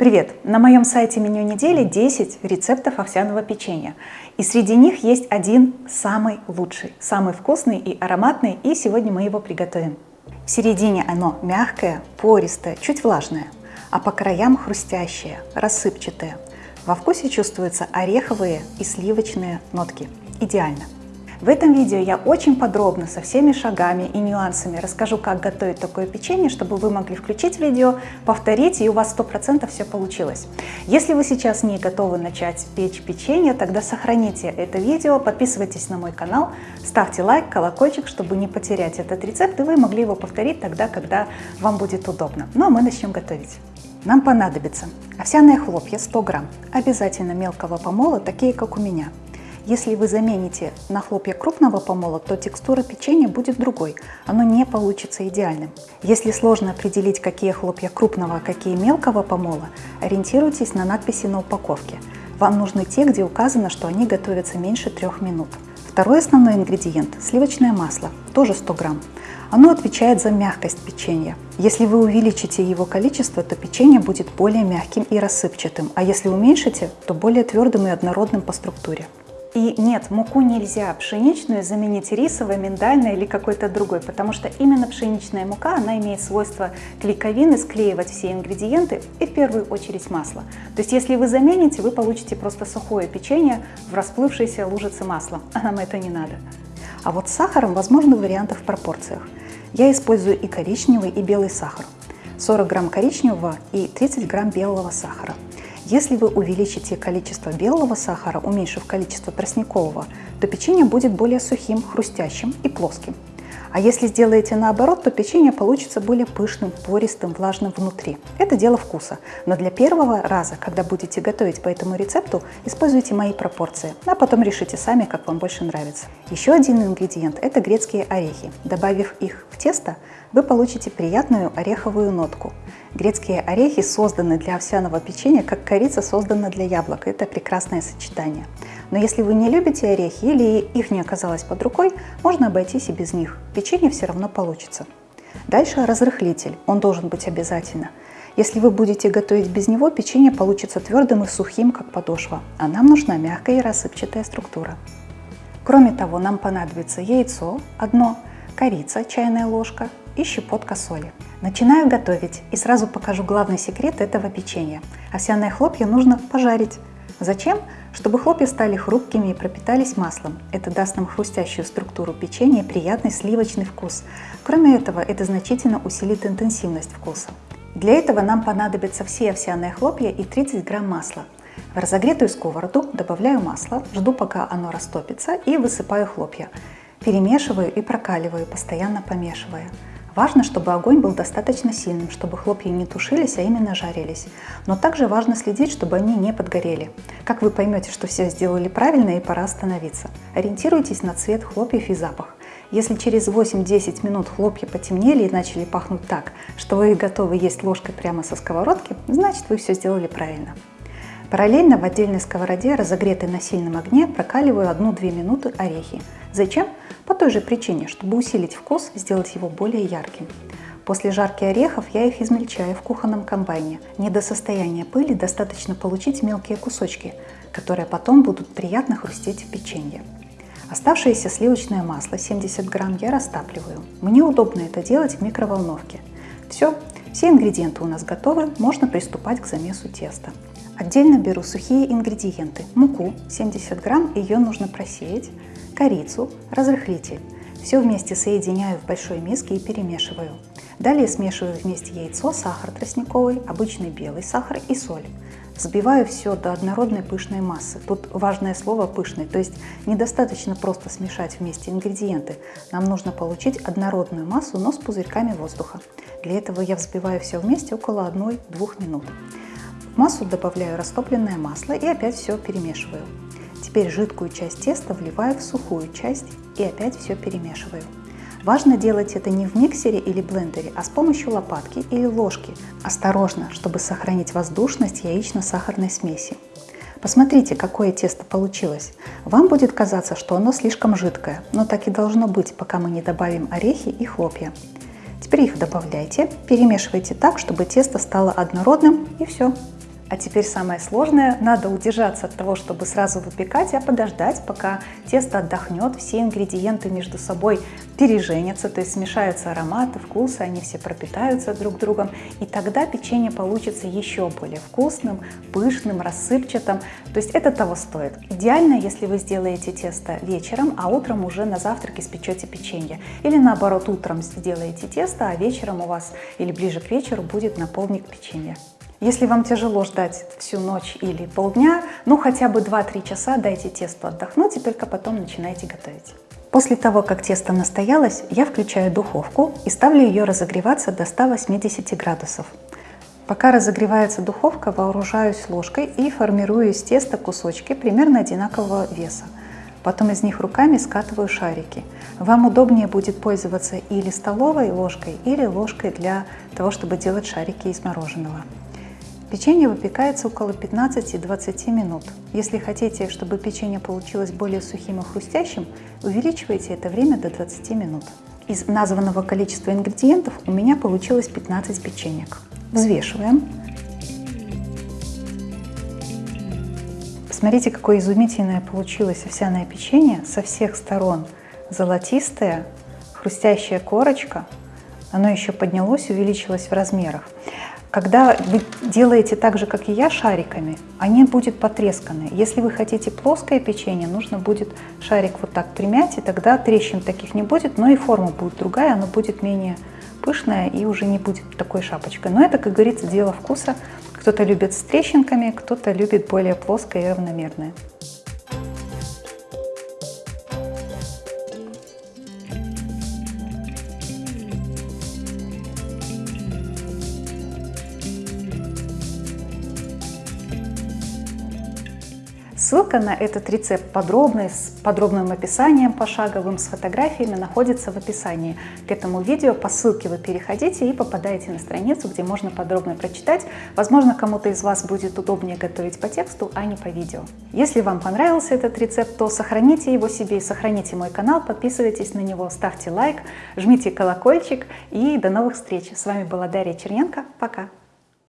Привет! На моем сайте меню недели 10 рецептов овсяного печенья. И среди них есть один самый лучший, самый вкусный и ароматный, и сегодня мы его приготовим. В середине оно мягкое, пористое, чуть влажное, а по краям хрустящее, рассыпчатое. Во вкусе чувствуются ореховые и сливочные нотки. Идеально! В этом видео я очень подробно со всеми шагами и нюансами расскажу, как готовить такое печенье, чтобы вы могли включить видео, повторить, и у вас 100% все получилось. Если вы сейчас не готовы начать печь печенье, тогда сохраните это видео, подписывайтесь на мой канал, ставьте лайк, колокольчик, чтобы не потерять этот рецепт, и вы могли его повторить тогда, когда вам будет удобно. Ну а мы начнем готовить. Нам понадобится овсяные хлопья 100 грамм, обязательно мелкого помола, такие как у меня – если вы замените на хлопья крупного помола, то текстура печенья будет другой, оно не получится идеальным. Если сложно определить, какие хлопья крупного, а какие мелкого помола, ориентируйтесь на надписи на упаковке. Вам нужны те, где указано, что они готовятся меньше трех минут. Второй основной ингредиент – сливочное масло, тоже 100 грамм. Оно отвечает за мягкость печенья. Если вы увеличите его количество, то печенье будет более мягким и рассыпчатым, а если уменьшите, то более твердым и однородным по структуре. И нет, муку нельзя пшеничную заменить рисовой, миндальной или какой-то другой, потому что именно пшеничная мука, она имеет свойство клейковины, склеивать все ингредиенты и в первую очередь масло. То есть если вы замените, вы получите просто сухое печенье в расплывшейся лужице масла, а нам это не надо. А вот с сахаром возможны варианты в пропорциях. Я использую и коричневый, и белый сахар. 40 грамм коричневого и 30 грамм белого сахара. Если вы увеличите количество белого сахара, уменьшив количество тростникового, то печенье будет более сухим, хрустящим и плоским. А если сделаете наоборот, то печенье получится более пышным, пористым, влажным внутри. Это дело вкуса. Но для первого раза, когда будете готовить по этому рецепту, используйте мои пропорции, а потом решите сами, как вам больше нравится. Еще один ингредиент – это грецкие орехи. Добавив их в тесто, вы получите приятную ореховую нотку. Грецкие орехи созданы для овсяного печенья, как корица создана для яблок. Это прекрасное сочетание. Но если вы не любите орехи или их не оказалось под рукой, можно обойтись и без них. Печенье все равно получится. Дальше разрыхлитель. Он должен быть обязательно. Если вы будете готовить без него, печенье получится твердым и сухим, как подошва. А нам нужна мягкая и рассыпчатая структура. Кроме того, нам понадобится яйцо одно, корица чайная ложка и щепотка соли. Начинаю готовить и сразу покажу главный секрет этого печенья. Овсяные хлопья нужно пожарить. Зачем? Чтобы хлопья стали хрупкими и пропитались маслом. Это даст нам хрустящую структуру печенья и приятный сливочный вкус. Кроме этого, это значительно усилит интенсивность вкуса. Для этого нам понадобятся все овсяные хлопья и 30 грамм масла. В разогретую сковороду добавляю масло, жду пока оно растопится и высыпаю хлопья. Перемешиваю и прокаливаю, постоянно помешивая. Важно, чтобы огонь был достаточно сильным, чтобы хлопья не тушились, а именно жарились. Но также важно следить, чтобы они не подгорели. Как вы поймете, что все сделали правильно и пора остановиться? Ориентируйтесь на цвет хлопьев и запах. Если через 8-10 минут хлопья потемнели и начали пахнуть так, что вы готовы есть ложкой прямо со сковородки, значит вы все сделали правильно. Параллельно в отдельной сковороде, разогретой на сильном огне, прокаливаю 1-2 минуты орехи. Зачем? По той же причине, чтобы усилить вкус, сделать его более ярким. После жарки орехов я их измельчаю в кухонном комбайне. Не до состояния пыли достаточно получить мелкие кусочки, которые потом будут приятно хрустеть в печенье. Оставшееся сливочное масло 70 грамм я растапливаю. Мне удобно это делать в микроволновке. Все, все ингредиенты у нас готовы, можно приступать к замесу теста. Отдельно беру сухие ингредиенты. Муку 70 грамм, ее нужно просеять, корицу, разрыхлитель. Все вместе соединяю в большой миске и перемешиваю. Далее смешиваю вместе яйцо, сахар тростниковый, обычный белый сахар и соль. Взбиваю все до однородной пышной массы. Тут важное слово «пышный», то есть недостаточно просто смешать вместе ингредиенты. Нам нужно получить однородную массу, но с пузырьками воздуха. Для этого я взбиваю все вместе около 1-2 минут. В массу добавляю растопленное масло и опять все перемешиваю. Теперь жидкую часть теста вливаю в сухую часть и опять все перемешиваю. Важно делать это не в миксере или блендере, а с помощью лопатки или ложки. Осторожно, чтобы сохранить воздушность яично-сахарной смеси. Посмотрите, какое тесто получилось. Вам будет казаться, что оно слишком жидкое, но так и должно быть, пока мы не добавим орехи и хлопья. Теперь их добавляйте, перемешивайте так, чтобы тесто стало однородным и все. А теперь самое сложное, надо удержаться от того, чтобы сразу выпекать, а подождать, пока тесто отдохнет, все ингредиенты между собой переженятся, то есть смешаются ароматы, вкусы, они все пропитаются друг другом, и тогда печенье получится еще более вкусным, пышным, рассыпчатым, то есть это того стоит. Идеально, если вы сделаете тесто вечером, а утром уже на завтрак испечете печенье. Или наоборот, утром сделаете тесто, а вечером у вас или ближе к вечеру будет наполник печенья. Если вам тяжело ждать всю ночь или полдня, ну хотя бы 2-3 часа дайте тесту отдохнуть и только потом начинайте готовить. После того, как тесто настоялось, я включаю духовку и ставлю ее разогреваться до 180 градусов. Пока разогревается духовка, вооружаюсь ложкой и формирую из теста кусочки примерно одинакового веса. Потом из них руками скатываю шарики. Вам удобнее будет пользоваться или столовой ложкой, или ложкой для того, чтобы делать шарики из мороженого. Печенье выпекается около 15-20 минут. Если хотите, чтобы печенье получилось более сухим и хрустящим, увеличивайте это время до 20 минут. Из названного количества ингредиентов у меня получилось 15 печенек. Взвешиваем. Смотрите, какое изумительное получилось овсяное печенье. Со всех сторон золотистое, хрустящая корочка. Оно еще поднялось, увеличилось в размерах. Когда вы делаете так же, как и я, шариками, они будут потресканы. Если вы хотите плоское печенье, нужно будет шарик вот так примять, и тогда трещин таких не будет, но и форма будет другая, она будет менее пышная и уже не будет такой шапочкой. Но это, как говорится, дело вкуса. Кто-то любит с трещинками, кто-то любит более плоское и равномерное. Ссылка на этот рецепт подробный, с подробным описанием пошаговым, с фотографиями находится в описании к этому видео. По ссылке вы переходите и попадаете на страницу, где можно подробно прочитать. Возможно, кому-то из вас будет удобнее готовить по тексту, а не по видео. Если вам понравился этот рецепт, то сохраните его себе и сохраните мой канал, подписывайтесь на него, ставьте лайк, жмите колокольчик и до новых встреч. С вами была Дарья Черненко. Пока!